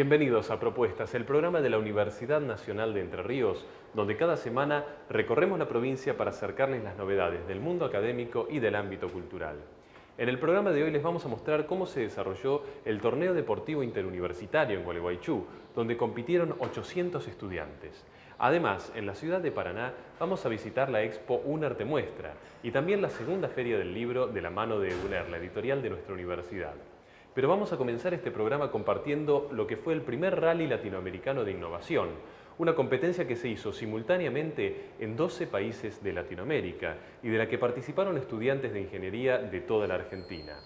Bienvenidos a Propuestas, el programa de la Universidad Nacional de Entre Ríos, donde cada semana recorremos la provincia para acercarles las novedades del mundo académico y del ámbito cultural. En el programa de hoy les vamos a mostrar cómo se desarrolló el Torneo Deportivo Interuniversitario en Gualeguaychú, donde compitieron 800 estudiantes. Además, en la ciudad de Paraná vamos a visitar la expo UNER Te Muestra y también la segunda feria del libro de la mano de UNER, la editorial de nuestra universidad. Pero vamos a comenzar este programa compartiendo lo que fue el primer rally latinoamericano de innovación, una competencia que se hizo simultáneamente en 12 países de Latinoamérica y de la que participaron estudiantes de ingeniería de toda la Argentina.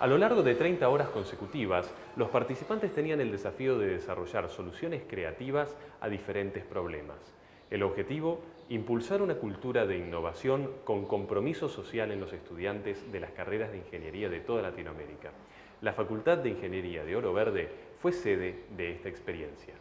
A lo largo de 30 horas consecutivas, los participantes tenían el desafío de desarrollar soluciones creativas a diferentes problemas. El objetivo, impulsar una cultura de innovación con compromiso social en los estudiantes de las carreras de ingeniería de toda Latinoamérica. La Facultad de Ingeniería de Oro Verde fue sede de esta experiencia.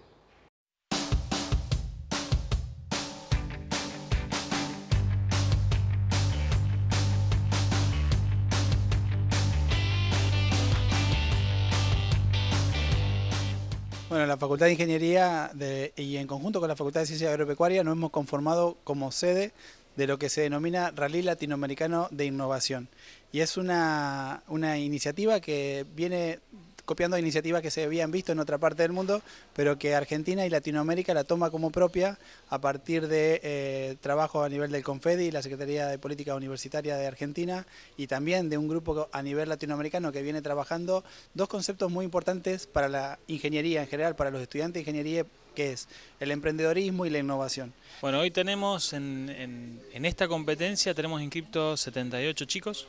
Bueno, la Facultad de Ingeniería y en conjunto con la Facultad de Ciencias Agropecuarias nos hemos conformado como sede de lo que se denomina Rally Latinoamericano de Innovación. Y es una, una iniciativa que viene copiando iniciativas que se habían visto en otra parte del mundo, pero que Argentina y Latinoamérica la toma como propia a partir de eh, trabajo a nivel del Confedi y la Secretaría de Política Universitaria de Argentina y también de un grupo a nivel latinoamericano que viene trabajando dos conceptos muy importantes para la ingeniería en general, para los estudiantes de ingeniería que es el emprendedorismo y la innovación. Bueno, hoy tenemos en, en esta competencia, tenemos inscriptos 78 chicos,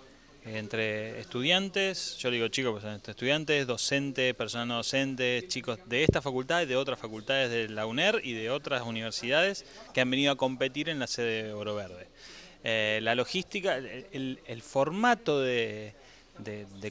entre estudiantes, yo digo chicos, pues estudiantes, docentes, personas no docentes, chicos de esta facultad y de otras facultades de la UNER y de otras universidades que han venido a competir en la sede de Oro Verde. Eh, la logística, el, formato de,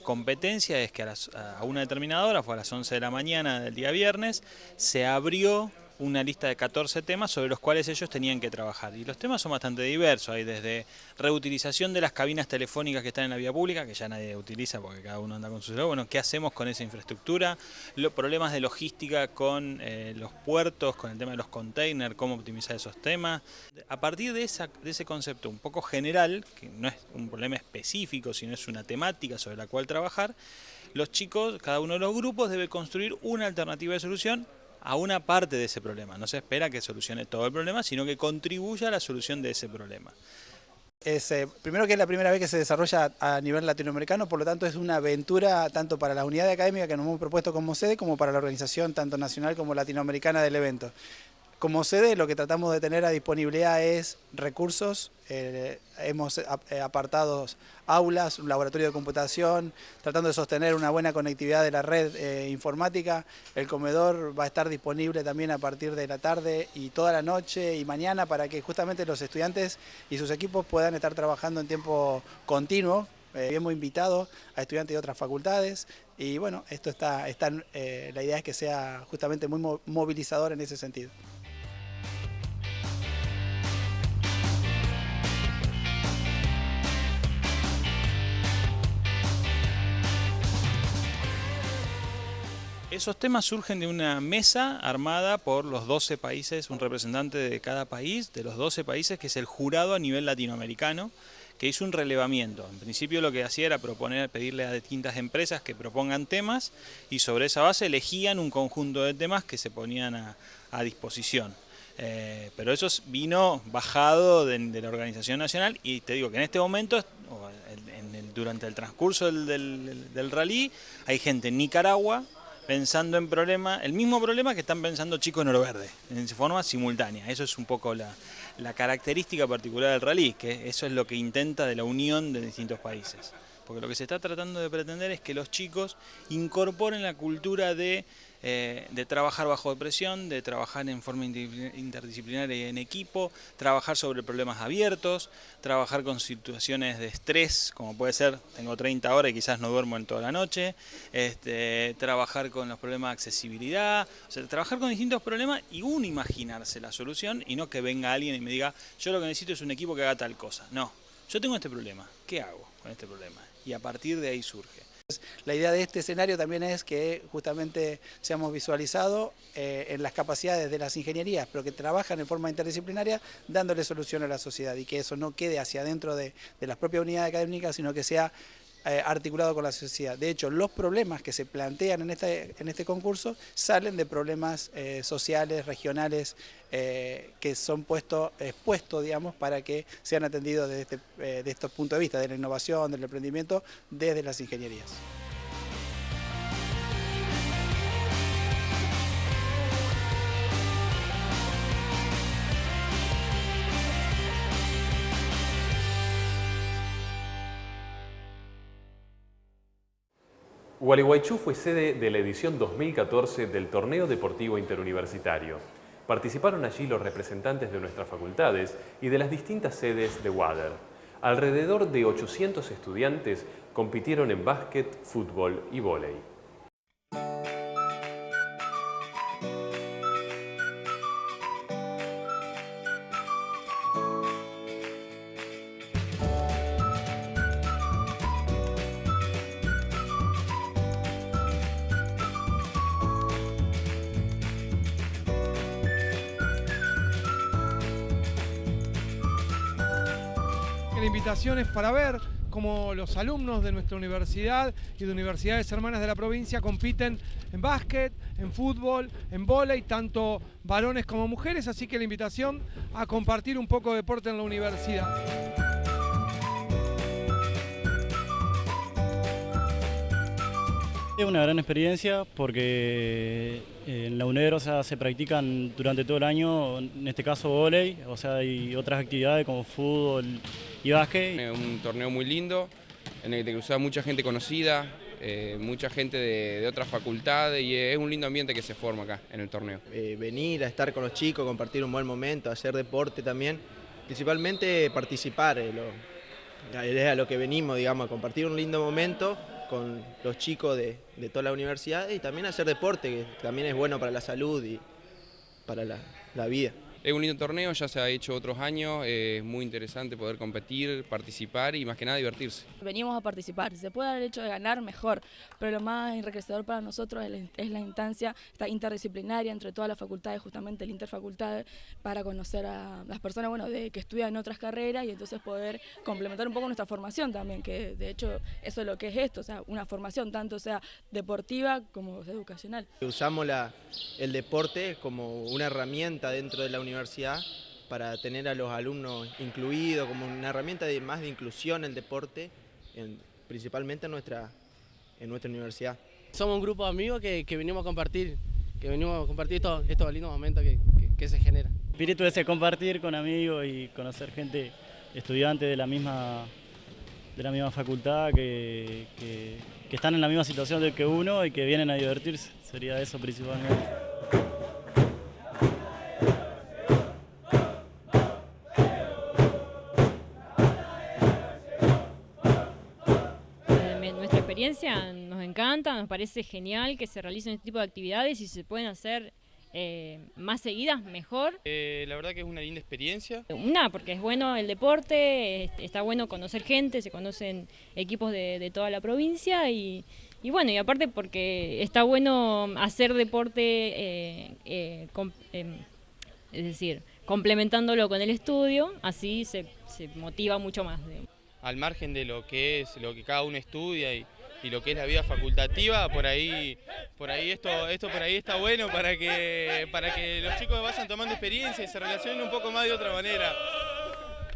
competencia es que a, a una determinada hora, fue a las 11 de la mañana del día viernes, se abrió una lista de 14 temas sobre los cuales ellos tenían que trabajar. Y los temas son bastante diversos, hay desde reutilización de las cabinas telefónicas que están en la vía pública, que ya nadie utiliza porque cada uno anda con su celular, bueno, ¿qué hacemos con esa infraestructura? Los problemas de logística con eh, los puertos, con el tema de los containers, cómo optimizar esos temas. A partir de, esa, de ese concepto un poco general, que no es un problema específico, sino es una temática sobre la cual trabajar, los chicos, cada uno de los grupos debe construir una alternativa de solución a una parte de ese problema. No se espera que solucione todo el problema, sino que contribuya a la solución de ese problema. Es, eh, primero que es la primera vez que se desarrolla a nivel latinoamericano, por lo tanto es una aventura tanto para la unidad académica que nos hemos propuesto como sede, como para la organización tanto nacional como latinoamericana del evento. Como sede lo que tratamos de tener a disponibilidad es recursos, eh, hemos eh, apartado aulas, un laboratorio de computación, tratando de sostener una buena conectividad de la red eh, informática. El comedor va a estar disponible también a partir de la tarde y toda la noche y mañana para que justamente los estudiantes y sus equipos puedan estar trabajando en tiempo continuo. hemos invitado a estudiantes de otras facultades y bueno, esto está, está la idea es que sea justamente muy movilizador en ese sentido. Esos temas surgen de una mesa armada por los 12 países, un representante de cada país, de los 12 países, que es el jurado a nivel latinoamericano, que hizo un relevamiento. En principio lo que hacía era proponer, pedirle a distintas empresas que propongan temas y sobre esa base elegían un conjunto de temas que se ponían a, disposición. Eh, pero eso vino bajado de, la organización nacional y te digo que en este momento, durante el transcurso del, del rally, hay gente en Nicaragua, pensando en problema, el mismo problema que están pensando chicos en oro verde, en forma simultánea. Eso es un poco la, la característica particular del rally, que eso es lo que intenta de la unión de distintos países. Porque lo que se está tratando de pretender es que los chicos incorporen la cultura de eh, de trabajar bajo presión, de trabajar en forma interdisciplinaria y en equipo, trabajar sobre problemas abiertos, trabajar con situaciones de estrés, como puede ser, tengo 30 horas y quizás no duermo en toda la noche, este, trabajar con los problemas de accesibilidad, o sea, trabajar con distintos problemas y uno imaginarse la solución y no que venga alguien y me diga, yo lo que necesito es un equipo que haga tal cosa. No, yo tengo este problema, ¿qué hago con este problema? Y a partir de ahí surge. La idea de este escenario también es que justamente seamos visualizados eh, en las capacidades de las ingenierías, pero que trabajan en forma interdisciplinaria dándole solución a la sociedad y que eso no quede hacia adentro de, de las propias unidades académicas, sino que sea eh, articulado con la sociedad. De hecho, los problemas que se plantean en este, concurso salen de problemas eh, sociales, regionales, eh, que son puestos, expuestos, digamos, para que sean atendidos desde este, estos puntos de vista, de la innovación, del emprendimiento, desde las ingenierías. Gualeguaychú fue sede de la edición 2014 del Torneo Deportivo Interuniversitario. Participaron allí los representantes de nuestras facultades y de las distintas sedes de WADER. Alrededor de 800 estudiantes compitieron en básquet, fútbol y vóley. Para ver cómo los alumnos de nuestra universidad y de universidades hermanas de la provincia compiten en básquet, en fútbol, en vóley, tanto varones como mujeres, así que la invitación a compartir un poco de deporte en la universidad. Es una gran experiencia porque eh, en la UNER se practican durante todo el año, en este caso volei, o sea, hay otras actividades como fútbol y básquet. Es un torneo muy lindo, en el que te usa mucha gente conocida, eh, mucha gente de, otras facultades y es un lindo ambiente que se forma acá en el torneo. Eh, venir a estar con los chicos, compartir un buen momento, hacer deporte también, principalmente participar, es a lo que venimos, digamos, a compartir un lindo momento con los chicos de, toda la universidad y también hacer deporte, que también es bueno para la salud y para la vida. Es un lindo torneo, ya se ha hecho otros años, es muy interesante poder competir, participar y más que nada divertirse. Venimos a participar, si se puede dar el hecho de ganar, mejor, pero lo más enriquecedor para nosotros es la instancia esta interdisciplinaria entre todas las facultades, justamente el interfacultad, para conocer a las personas bueno, de, que estudian otras carreras y entonces poder complementar un poco nuestra formación también, que de hecho eso es lo que es esto, o sea, una formación tanto sea deportiva como educacional. Usamos la, el deporte como una herramienta dentro de la universidad universidad para tener a los alumnos incluidos como una herramienta de, más de inclusión en el deporte, principalmente en nuestra, en nuestra universidad. Somos un grupo de amigos que, que venimos a compartir, que venimos a compartir estos, estos lindos momentos que, que, se generan. espíritu ese compartir con amigos y conocer gente, estudiante de la misma, de la misma facultad, que, que, que están en la misma situación que uno y que vienen a divertirse, sería eso principalmente. Nos encanta, nos parece genial que se realicen este tipo de actividades y se pueden hacer eh, más seguidas, mejor. Eh, la verdad que es una linda experiencia. Una, porque es bueno el deporte, está bueno conocer gente, se conocen equipos de, toda la provincia y, bueno, y aparte porque está bueno hacer deporte, eh, em, es decir, complementándolo con el estudio, así se, se motiva mucho más. Al margen de lo que es, lo que cada uno estudia y y lo que es la vida facultativa, por ahí, por ahí esto, esto por ahí está bueno para que, para que los chicos vayan tomando experiencia y se relacionen un poco más de otra manera.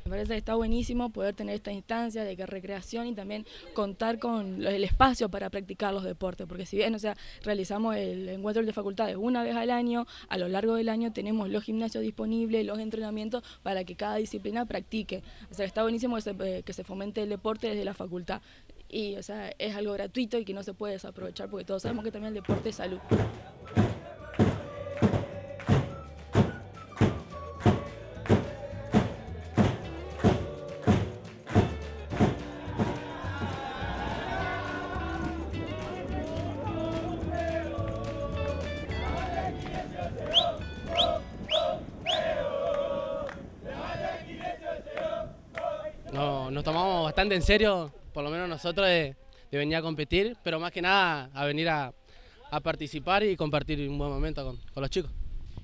Me parece que está buenísimo poder tener esta instancia de que recreación y también contar con el espacio para practicar los deportes, porque si bien o sea, realizamos el encuentro de facultades una vez al año, a lo largo del año tenemos los gimnasios disponibles, los entrenamientos para que cada disciplina practique. O sea, está buenísimo que se, eh, que se fomente el deporte desde la facultad y o sea, es algo gratuito y que no se puede desaprovechar porque todos sabemos que también el deporte es salud. No, nos tomamos bastante en serio por lo menos nosotros de, venir a competir, pero más que nada a venir a, participar y compartir un buen momento con, con los chicos.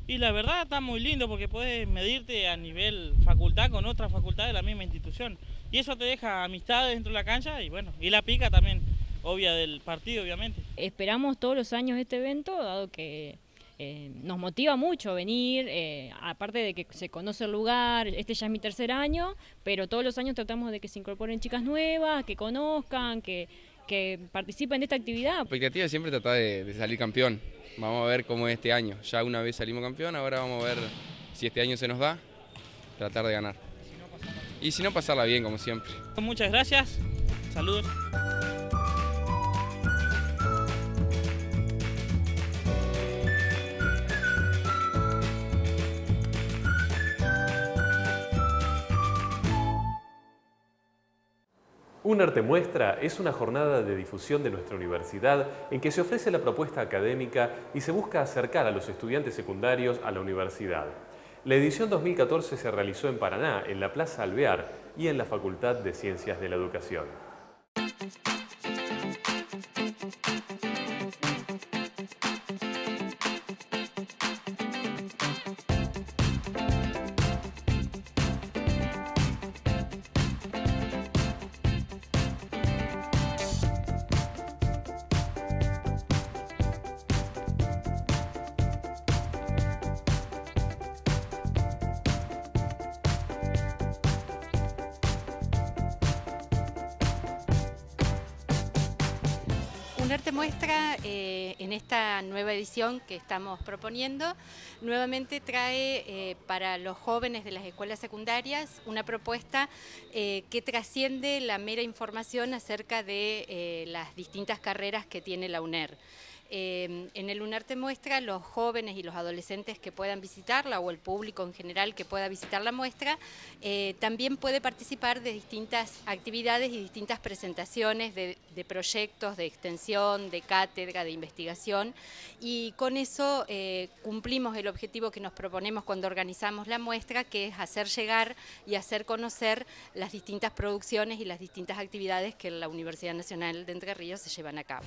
Y la verdad está muy lindo porque puedes medirte a nivel facultad con otra facultad de la misma institución. Y eso te deja amistades dentro de la cancha y bueno, y la pica también, obvia del partido obviamente. Esperamos todos los años este evento, dado que eh, nos motiva mucho venir, eh, aparte de que se conoce el lugar, este ya es mi tercer año, pero todos los años tratamos de que se incorporen chicas nuevas, que conozcan, que, que participen de esta actividad. La expectativa es siempre tratar de salir campeón. Vamos a ver cómo es este año. Ya una vez salimos campeón, ahora vamos a ver si este año se nos da, tratar de ganar. Y si no, pasarla bien, como siempre. Muchas gracias. Saludos. Un arte muestra es una jornada de difusión de nuestra universidad en que se ofrece la propuesta académica y se busca acercar a los estudiantes secundarios a la universidad. La edición 2014 se realizó en Paraná, en la Plaza Alvear y en la Facultad de Ciencias de la Educación. Arte muestra eh, en esta nueva edición que estamos proponiendo, nuevamente trae eh, para los jóvenes de las escuelas secundarias una propuesta eh, que trasciende la mera información acerca de las distintas carreras que tiene la UNER. Em, en el Lunarte Muestra, los jóvenes y los adolescentes que puedan visitarla o el público en general que pueda visitar la muestra, eh, también puede participar de distintas actividades y distintas presentaciones de, proyectos de extensión, de cátedra, de investigación y con eso eh, cumplimos el objetivo que nos proponemos cuando organizamos la muestra, que es hacer llegar y hacer conocer las distintas producciones y las distintas actividades que la Universidad Nacional de Entre Ríos se llevan a cabo.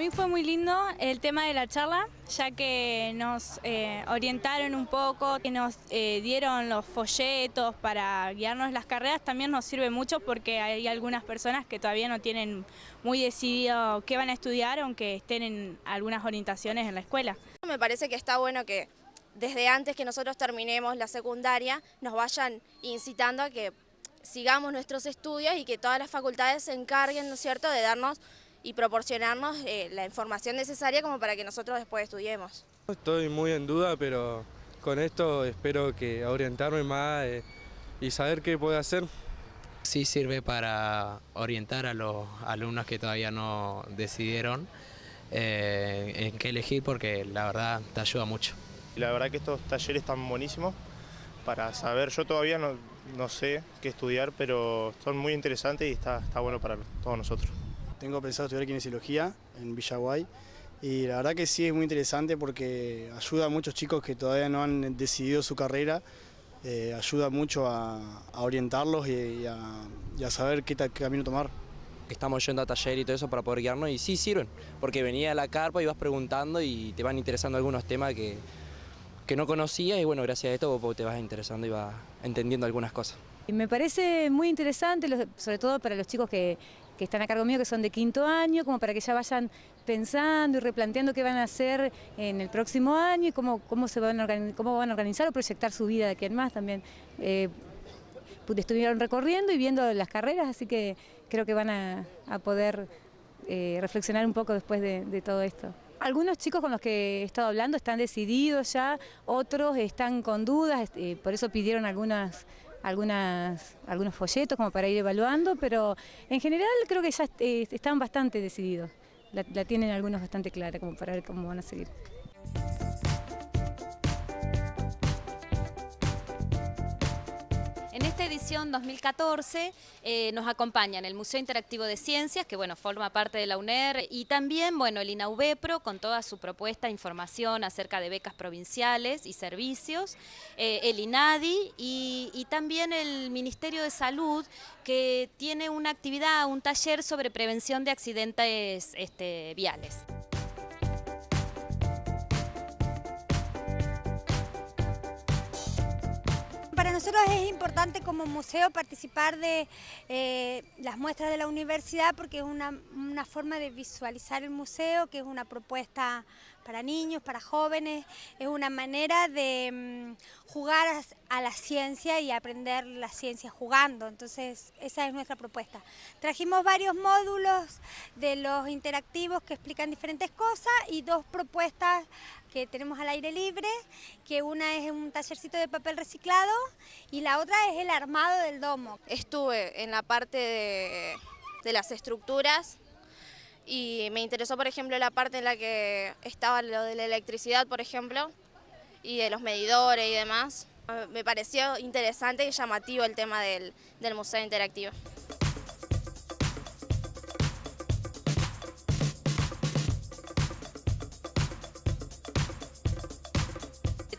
Mí fue muy lindo el tema de la charla, ya que nos eh, orientaron un poco, que nos eh, dieron los folletos para guiarnos las carreras, también nos sirve mucho porque hay algunas personas que todavía no tienen muy decidido qué van a estudiar, aunque estén en algunas orientaciones en la escuela. Me parece que está bueno que desde antes que nosotros terminemos la secundaria nos vayan incitando a que sigamos nuestros estudios y que todas las facultades se encarguen, ¿no es cierto?, de darnos y proporcionarnos eh, la información necesaria como para que nosotros después estudiemos. Estoy muy en duda, pero con esto espero que orientarme más eh, y saber qué puedo hacer. Sí sirve para orientar a los alumnos que todavía no decidieron eh, en qué elegir porque la verdad te ayuda mucho. La verdad que estos talleres están buenísimos para saber, yo todavía no, no sé qué estudiar, pero son muy interesantes y está, está bueno para todos nosotros. Tengo pensado estudiar kinesiología en Villaguay y la verdad que sí es muy interesante porque ayuda a muchos chicos que todavía no han decidido su carrera, eh, ayuda mucho a, orientarlos y, a, saber qué, camino tomar. Estamos yendo a taller y todo eso para poder guiarnos y sí sirven, porque venía a la carpa y vas preguntando y te van interesando algunos temas que, que no conocías y bueno, gracias a esto te vas interesando y vas entendiendo algunas cosas. Me parece muy interesante, sobre todo para los chicos que, que están a cargo mío, que son de quinto año, como para que ya vayan pensando y replanteando qué van a hacer en el próximo año y cómo, cómo, se van, a cómo van a organizar o proyectar su vida de aquí en más también. Eh, estuvieron recorriendo y viendo las carreras, así que creo que van a, poder eh, reflexionar un poco después de, todo esto. Algunos chicos con los que he estado hablando están decididos ya, otros están con dudas, eh, por eso pidieron algunas algunas, algunos folletos como para ir evaluando, pero en general creo que ya eh, están bastante decididos. La, la tienen algunos bastante clara como para ver cómo van a seguir. Esta edición 2014 eh, nos acompañan el Museo Interactivo de Ciencias, que bueno, forma parte de la UNER, y también bueno, el INAUBEPRO con toda su propuesta información acerca de becas provinciales y servicios, eh, el INADI y, y también el Ministerio de Salud, que tiene una actividad, un taller sobre prevención de accidentes este, viales. Nosotros es importante como museo participar de eh, las muestras de la universidad porque es una, forma de visualizar el museo, que es una propuesta para niños, para jóvenes, es una manera de mm, jugar a, la ciencia y aprender la ciencia jugando, entonces esa es nuestra propuesta. Trajimos varios módulos de los interactivos que explican diferentes cosas y dos propuestas que tenemos al aire libre, que una es un tallercito de papel reciclado y la otra es el armado del domo. Estuve en la parte de, de las estructuras y me interesó, por ejemplo, la parte en la que estaba lo de la electricidad, por ejemplo, y de los medidores y demás. Me pareció interesante y llamativo el tema del, del museo interactivo.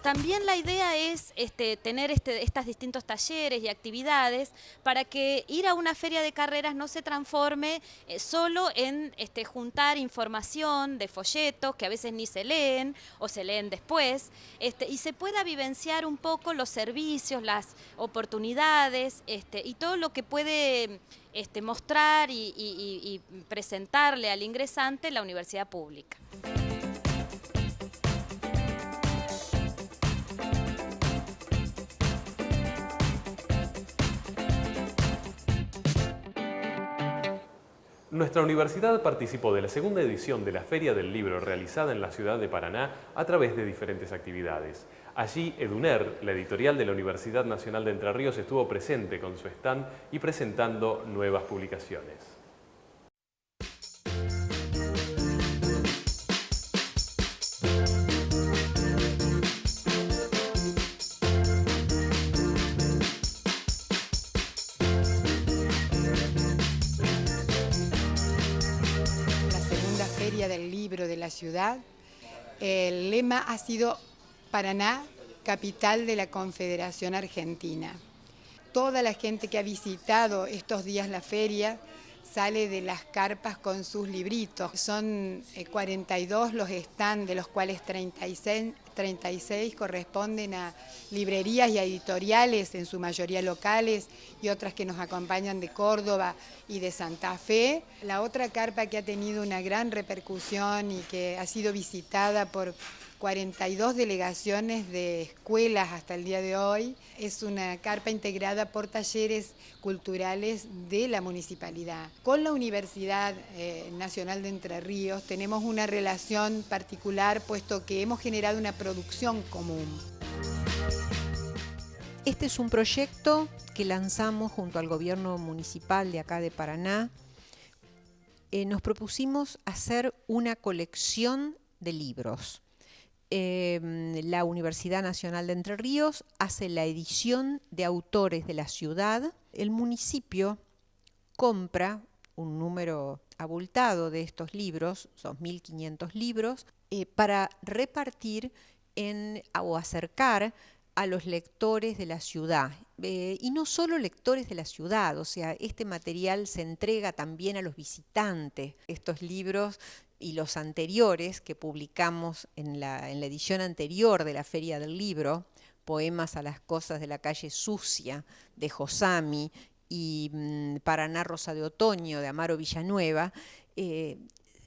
También la idea es este, tener estos distintos talleres y actividades para que ir a una feria de carreras no se transforme eh, solo en este, juntar información de folletos que a veces ni se leen o se leen después este, y se pueda vivenciar un poco los servicios, las oportunidades y todo lo que puede mostrar y presentarle al ingresante la universidad pública. Nuestra universidad participó de la segunda edición de la Feria del Libro realizada en la ciudad de Paraná a través de diferentes actividades. Allí, Eduner, la editorial de la Universidad Nacional de Entre Ríos, estuvo presente con su stand y presentando nuevas publicaciones. De la ciudad. El lema ha sido Paraná, capital de la Confederación Argentina. Toda la gente que ha visitado estos días la feria sale de las carpas con sus libritos. Son 42 eh, los están, de los cuales 36, 36 corresponden a librerías y editoriales, en su mayoría locales, y otras que nos acompañan de Córdoba y de Santa Fe. La otra carpa que ha tenido una gran repercusión y que ha sido visitada por 42 delegaciones de escuelas hasta el día de hoy. Es una carpa integrada por talleres culturales de la municipalidad. Con la Universidad eh, Nacional de Entre Ríos tenemos una relación particular puesto que hemos generado una producción común. Este es un proyecto que lanzamos junto al gobierno municipal de acá de Paraná. Eh, nos propusimos hacer una colección de libros Em, la Universidad Nacional de Entre Ríos hace la edición de autores de la ciudad. El municipio compra un número abultado de estos libros, son 1.500 libros, eh, para repartir en, o acercar a los lectores de la ciudad. Eh, y no solo lectores de la ciudad, o sea, este material se entrega también a los visitantes. Estos libros y los anteriores que publicamos en la, en la edición anterior de la Feria del Libro, Poemas a las Cosas de la Calle Sucia, de Josami, y mmm, Paraná Rosa de Otoño, de Amaro Villanueva, eh,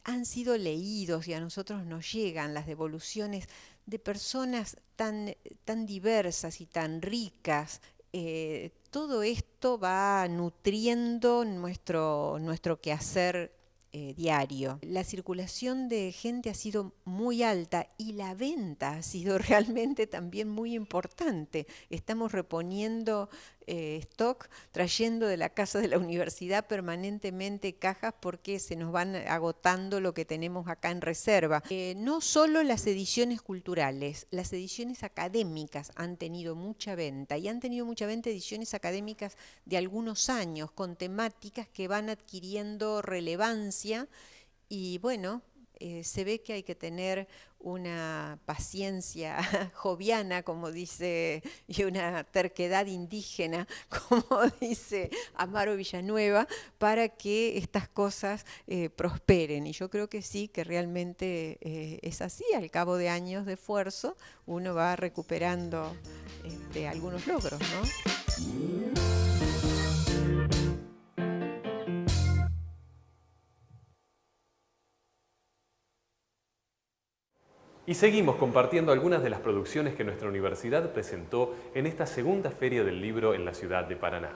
han sido leídos y a nosotros nos llegan las devoluciones de personas tan, tan diversas y tan ricas. Eh, todo esto va nutriendo nuestro, nuestro quehacer eh, diario. La circulación de gente ha sido muy alta y la venta ha sido realmente también muy importante. Estamos reponiendo eh, stock, trayendo de la casa de la universidad permanentemente cajas porque se nos van agotando lo que tenemos acá en reserva. Eh, no solo las ediciones culturales, las ediciones académicas han tenido mucha venta y han tenido mucha venta ediciones académicas de algunos años con temáticas que van adquiriendo relevancia y bueno, eh, se ve que hay que tener una paciencia joviana, como dice, y una terquedad indígena, como dice Amaro Villanueva, para que estas cosas eh, prosperen. Y yo creo que sí, que realmente eh, es así. Al cabo de años de esfuerzo, uno va recuperando este, algunos logros, ¿no? Y seguimos compartiendo algunas de las producciones que nuestra universidad presentó en esta segunda Feria del Libro en la ciudad de Paraná.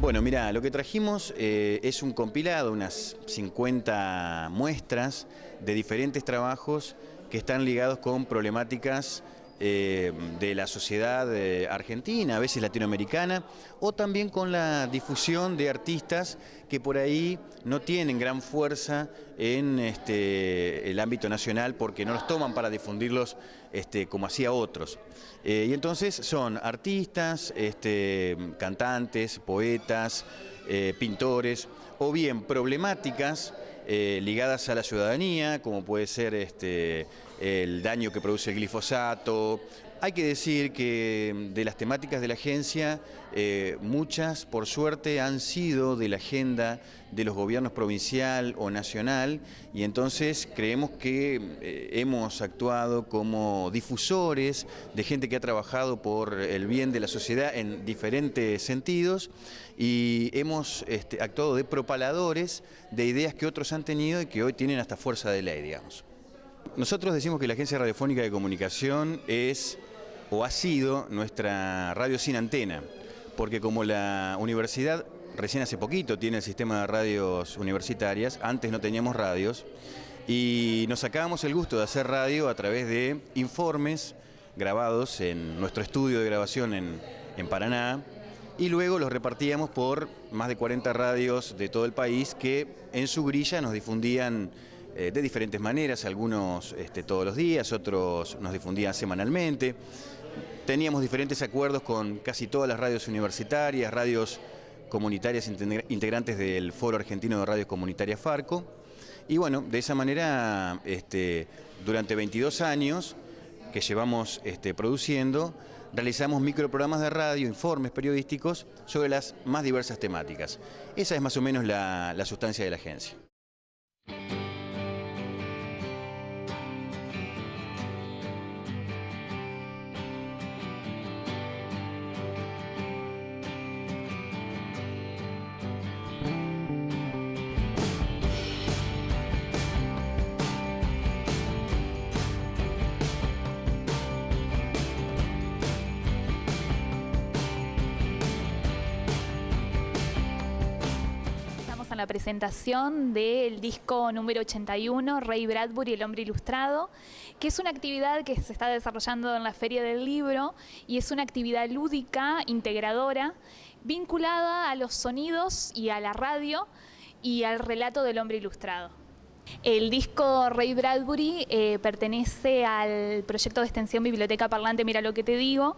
Bueno, mira, lo que trajimos eh, es un compilado, unas 50 muestras de diferentes trabajos que están ligados con problemáticas eh, de la sociedad eh, argentina, a veces latinoamericana, o también con la difusión de artistas que por ahí no tienen gran fuerza en este, el ámbito nacional porque no los toman para difundirlos este, como hacía otros. Eh, y entonces son artistas, este, cantantes, poetas, pintores, o bien problemáticas ligadas a la ciudadanía, como puede ser este, el daño que produce el glifosato. Hay que decir que de las temáticas de la agencia, eh, muchas, por suerte, han sido de la agenda de los gobiernos provincial o nacional y entonces creemos que eh, hemos actuado como difusores de gente que ha trabajado por el bien de la sociedad en diferentes sentidos y hemos este, actuado de propaladores de ideas que otros han tenido y que hoy tienen hasta fuerza de ley, digamos. Nosotros decimos que la Agencia Radiofónica de Comunicación es o ha sido nuestra radio sin antena, porque como la universidad recién hace poquito tiene el sistema de radios universitarias, antes no teníamos radios, y nos sacábamos el gusto de hacer radio a través de informes grabados en nuestro estudio de grabación en, en Paraná, y luego los repartíamos por más de 40 radios de todo el país que en su grilla nos difundían eh, de diferentes maneras, algunos este, todos los días, otros nos difundían semanalmente. Teníamos diferentes acuerdos con casi todas las radios universitarias, radios comunitarias integrantes del Foro Argentino de Radios Comunitarias Farco. Y bueno, de esa manera, este, durante 22 años que llevamos este, produciendo, realizamos microprogramas de radio, informes periodísticos sobre las más diversas temáticas. Esa es más o menos la sustancia de la agencia. La presentación del disco número 81, Ray Bradbury, El hombre ilustrado, que es una actividad que se está desarrollando en la Feria del Libro y es una actividad lúdica, integradora, vinculada a los sonidos y a la radio y al relato del hombre ilustrado. El disco Ray Bradbury eh, pertenece al proyecto de extensión Biblioteca Parlante Mira lo que te digo,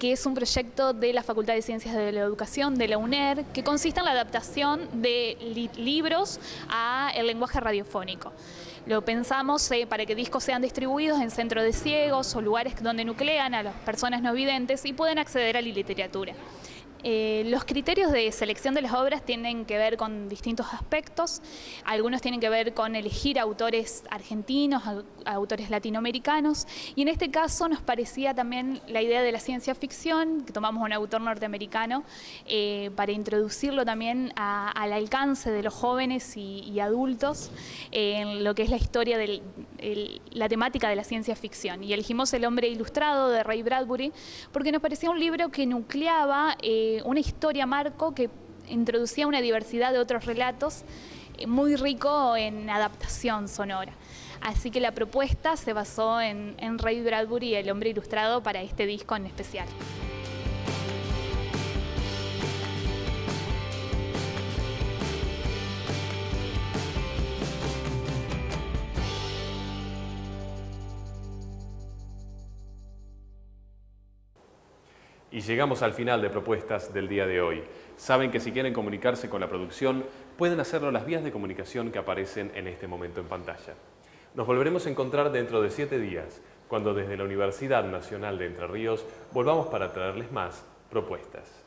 que es un proyecto de la Facultad de Ciencias de la Educación de la UNER, que consiste en la adaptación de libros a el lenguaje radiofónico. Lo pensamos eh, para que discos sean distribuidos en centros de ciegos o lugares donde nuclean a las personas no videntes y pueden acceder a la literatura. Eh, los criterios de selección de las obras tienen que ver con distintos aspectos. Algunos tienen que ver con elegir autores argentinos, autores latinoamericanos. Y en este caso nos parecía también la idea de la ciencia ficción, que tomamos un autor norteamericano, eh, para introducirlo también al alcance de los jóvenes y, adultos en lo que es la historia la temática de la ciencia ficción. Y elegimos El hombre ilustrado de Ray Bradbury porque nos parecía un libro que nucleaba... Eh, una historia marco que introducía una diversidad de otros relatos eh, muy rico en adaptación sonora. Así que la propuesta se basó en, Ray Bradbury, el hombre ilustrado, para este disco en especial. Y llegamos al final de propuestas del día de hoy. Saben que si quieren comunicarse con la producción, pueden hacerlo las vías de comunicación que aparecen en este momento en pantalla. Nos volveremos a encontrar dentro de siete días, cuando desde la Universidad Nacional de Entre Ríos volvamos para traerles más propuestas.